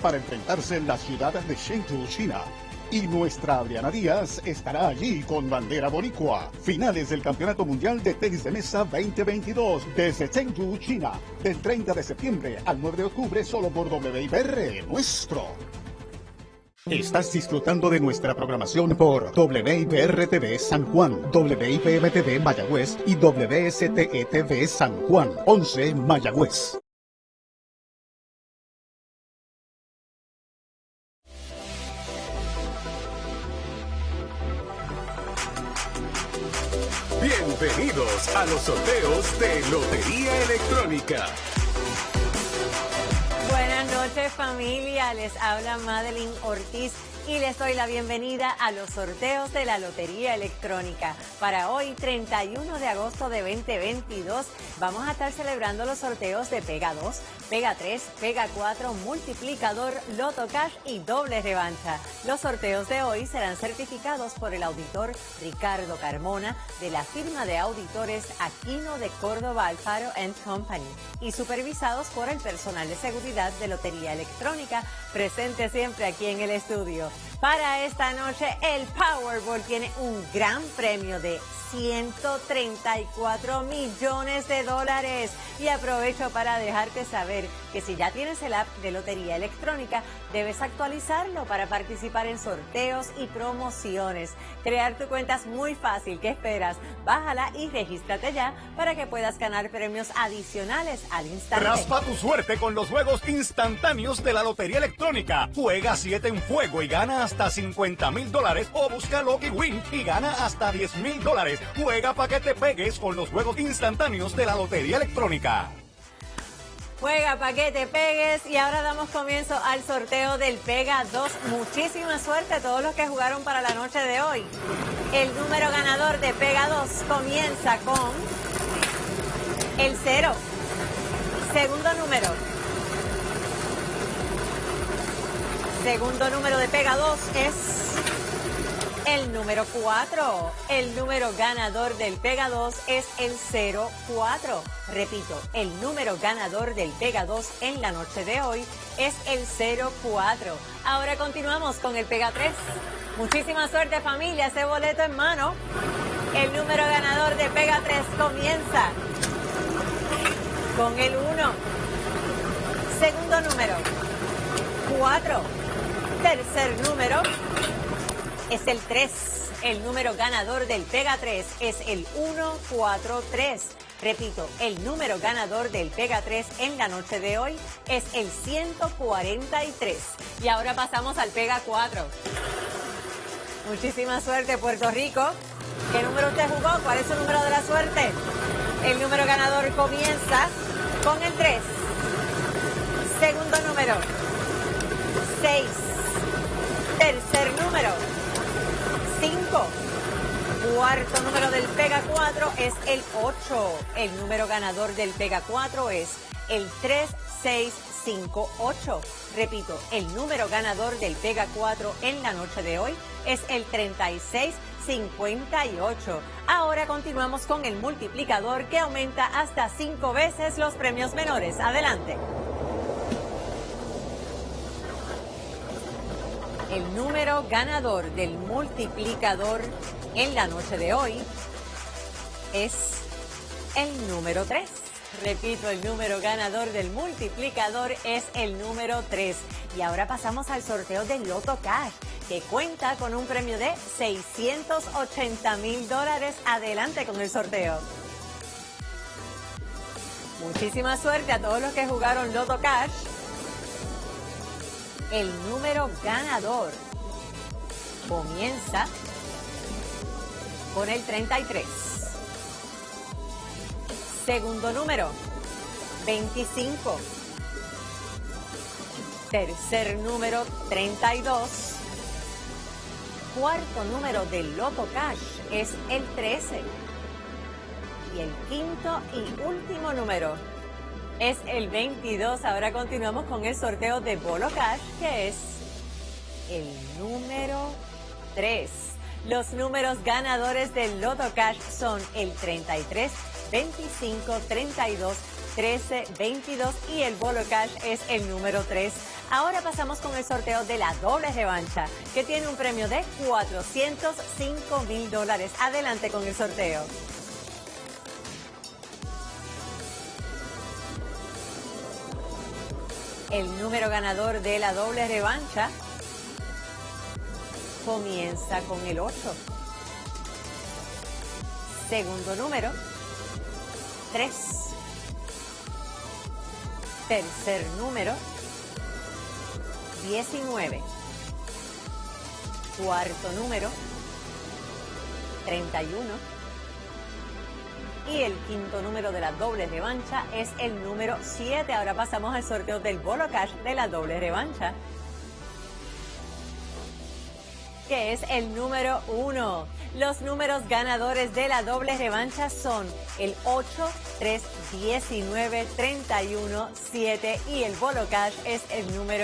para enfrentarse en la ciudad de Chengdu, China. Y nuestra Adriana Díaz estará allí con bandera boricua. Finales del Campeonato Mundial de Tenis de Mesa 2022 desde Chengdu, China. Del 30 de septiembre al 9 de octubre solo por WIPR nuestro. Estás disfrutando de nuestra programación por WIPR-TV San Juan, WIPM-TV Mayagüez y WSTE-TV San Juan, 11 Mayagüez. Bienvenidos a los sorteos de Lotería Electrónica. Buenas noches familia, les habla Madeline Ortiz y les doy la bienvenida a los sorteos de la Lotería Electrónica. Para hoy, 31 de agosto de 2022, vamos a estar celebrando los sorteos de Pega 2, Pega 3, Pega 4, Multiplicador, Loto Cash y Doble Revancha. Los sorteos de hoy serán certificados por el auditor Ricardo Carmona de la firma de auditores Aquino de Córdoba Alfaro Company y supervisados por el personal de seguridad de Lotería Electrónica presente siempre aquí en el estudio. Para esta noche, el Powerball tiene un gran premio de 134 millones de dólares. Y aprovecho para dejarte saber que si ya tienes el app de Lotería Electrónica, debes actualizarlo para participar en sorteos y promociones. Crear tu cuenta es muy fácil. ¿Qué esperas? Bájala y regístrate ya para que puedas ganar premios adicionales al instante. Raspa tu suerte con los juegos instantáneos de la Lotería Electrónica. Juega 7 en fuego y gana hasta 50 mil dólares o busca Lucky Win y gana hasta 10 mil dólares. Juega para que te pegues con los juegos instantáneos de la Lotería Electrónica. Juega para que te pegues y ahora damos comienzo al sorteo del Pega 2. Muchísima suerte a todos los que jugaron para la noche de hoy. El número ganador de Pega 2 comienza con el 0. Segundo número. Segundo número de Pega 2 es el número 4. El número ganador del Pega 2 es el 04. Repito, el número ganador del Pega 2 en la noche de hoy es el 04. Ahora continuamos con el Pega 3. Muchísima suerte familia, ese boleto en mano. El número ganador de Pega 3 comienza con el 1. Segundo número, 4. Tercer número, es el 3. El número ganador del Pega 3 es el 143. Repito, el número ganador del Pega 3 en la noche de hoy es el 143. Y ahora pasamos al Pega 4. Muchísima suerte, Puerto Rico. ¿Qué número usted jugó? ¿Cuál es su número de la suerte? El número ganador comienza con el 3. Segundo número, 6. 5. Cuarto número del Pega 4 es el 8. El número ganador del Pega 4 es el 3658. Repito, el número ganador del Pega 4 en la noche de hoy es el 3658. Ahora continuamos con el multiplicador que aumenta hasta 5 veces los premios menores. Adelante. El número ganador del multiplicador en la noche de hoy es el número 3. Repito, el número ganador del multiplicador es el número 3. Y ahora pasamos al sorteo del Loto Cash, que cuenta con un premio de 680 mil dólares. Adelante con el sorteo. Muchísima suerte a todos los que jugaron Loto Cash el número ganador comienza con el 33. Segundo número, 25. Tercer número, 32. Cuarto número del Loto Cash es el 13. Y el quinto y último número es el 22. Ahora continuamos con el sorteo de Bolo Cash, que es el número 3. Los números ganadores del Loto Cash son el 33, 25, 32, 13, 22 y el Bolo Cash es el número 3. Ahora pasamos con el sorteo de la doble revancha, que tiene un premio de 405 mil dólares. Adelante con el sorteo. El número ganador de la doble revancha comienza con el 8. Segundo número, 3. Tercer número, 19. Cuarto número, 31. El quinto número de la doble revancha es el número 7. Ahora pasamos al sorteo del Bolo Cash de la doble revancha que es el número uno. Los números ganadores de la doble revancha son el 8, 3, 19, 31, 7 y el Bolo Cash es el número